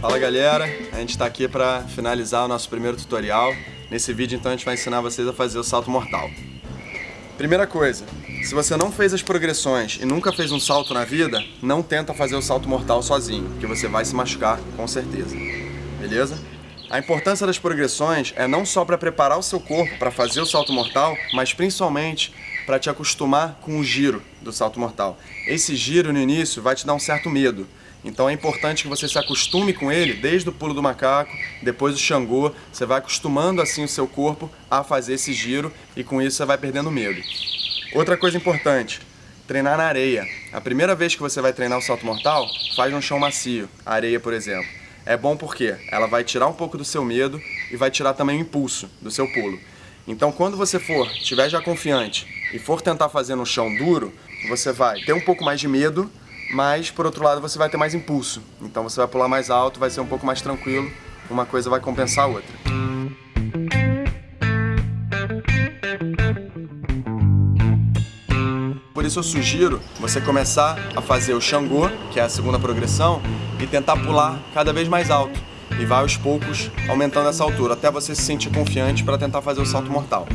Fala galera, a gente está aqui para finalizar o nosso primeiro tutorial. Nesse vídeo então a gente vai ensinar vocês a fazer o salto mortal. Primeira coisa, se você não fez as progressões e nunca fez um salto na vida, não tenta fazer o salto mortal sozinho, porque você vai se machucar com certeza. Beleza? A importância das progressões é não só para preparar o seu corpo para fazer o salto mortal, mas principalmente para te acostumar com o giro do salto mortal. Esse giro no início vai te dar um certo medo, então é importante que você se acostume com ele desde o pulo do macaco, depois do xangô, você vai acostumando assim o seu corpo a fazer esse giro e com isso você vai perdendo medo. Outra coisa importante, treinar na areia. A primeira vez que você vai treinar o salto mortal, faz um chão macio, areia por exemplo. É bom porque ela vai tirar um pouco do seu medo e vai tirar também o impulso do seu pulo. Então quando você for, estiver já confiante e for tentar fazer no chão duro, você vai ter um pouco mais de medo, mas por outro lado você vai ter mais impulso. Então você vai pular mais alto, vai ser um pouco mais tranquilo, uma coisa vai compensar a outra. Isso eu sugiro você começar a fazer o Xangô, que é a segunda progressão, e tentar pular cada vez mais alto. E vai aos poucos aumentando essa altura, até você se sentir confiante para tentar fazer o salto mortal.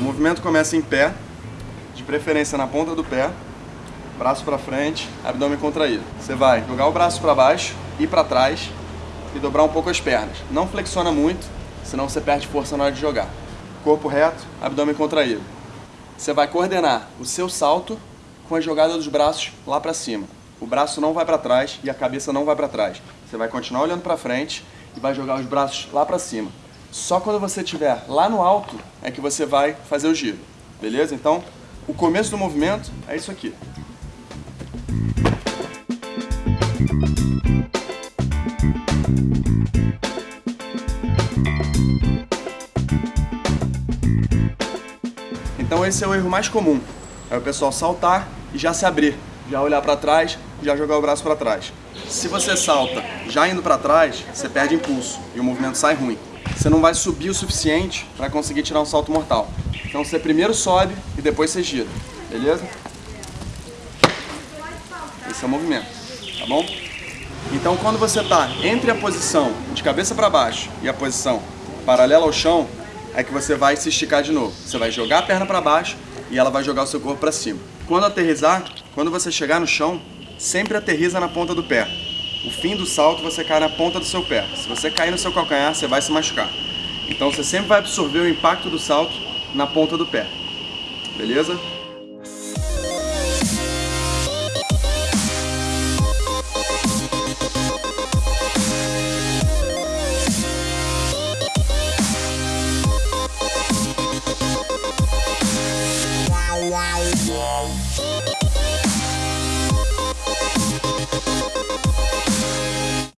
O movimento começa em pé, de preferência na ponta do pé, braço para frente, abdômen contraído. Você vai jogar o braço para baixo e para trás e dobrar um pouco as pernas. Não flexiona muito, senão você perde força na hora de jogar. Corpo reto, abdômen contraído. Você vai coordenar o seu salto com a jogada dos braços lá para cima. O braço não vai para trás e a cabeça não vai para trás. Você vai continuar olhando para frente e vai jogar os braços lá para cima. Só quando você estiver lá no alto é que você vai fazer o giro. Beleza? Então, o começo do movimento é isso aqui. Então esse é o erro mais comum. É o pessoal saltar e já se abrir, já olhar para trás, já jogar o braço para trás. Se você salta já indo para trás, você perde impulso e o movimento sai ruim. Você não vai subir o suficiente para conseguir tirar um salto mortal. Então você primeiro sobe e depois você gira, beleza? Esse é o movimento, tá bom? Então quando você está entre a posição de cabeça para baixo e a posição paralela ao chão, é que você vai se esticar de novo. Você vai jogar a perna para baixo e ela vai jogar o seu corpo para cima. Quando aterrizar, quando você chegar no chão, sempre aterriza na ponta do pé. O fim do salto você cai na ponta do seu pé. Se você cair no seu calcanhar, você vai se machucar. Então você sempre vai absorver o impacto do salto na ponta do pé. Beleza? Wow, wow.